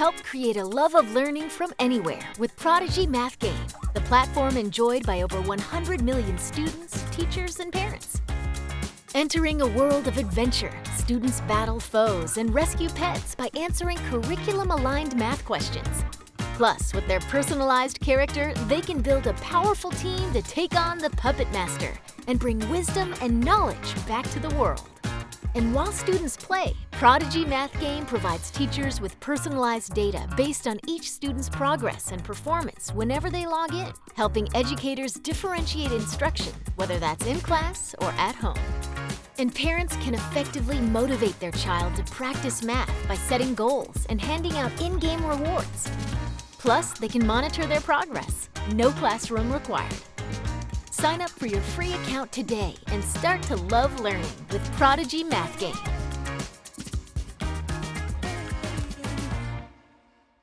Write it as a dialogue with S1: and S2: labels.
S1: Help create a love of learning from anywhere with Prodigy Math Game, the platform enjoyed by over 100 million students, teachers, and parents. Entering a world of adventure, students battle foes and rescue pets by answering curriculum-aligned math questions. Plus, with their personalized character, they can build a powerful team to take on the Puppet Master and bring wisdom and knowledge back to the world. And while students play, Prodigy Math Game provides teachers with personalized data based on each student's progress and performance whenever they log in, helping educators differentiate instruction, whether that's in class or at home. And parents can effectively motivate their child to practice math by setting goals and handing out in-game rewards. Plus, they can monitor their progress. No classroom required. Sign up for your free account today and start to love learning with Prodigy Math Game.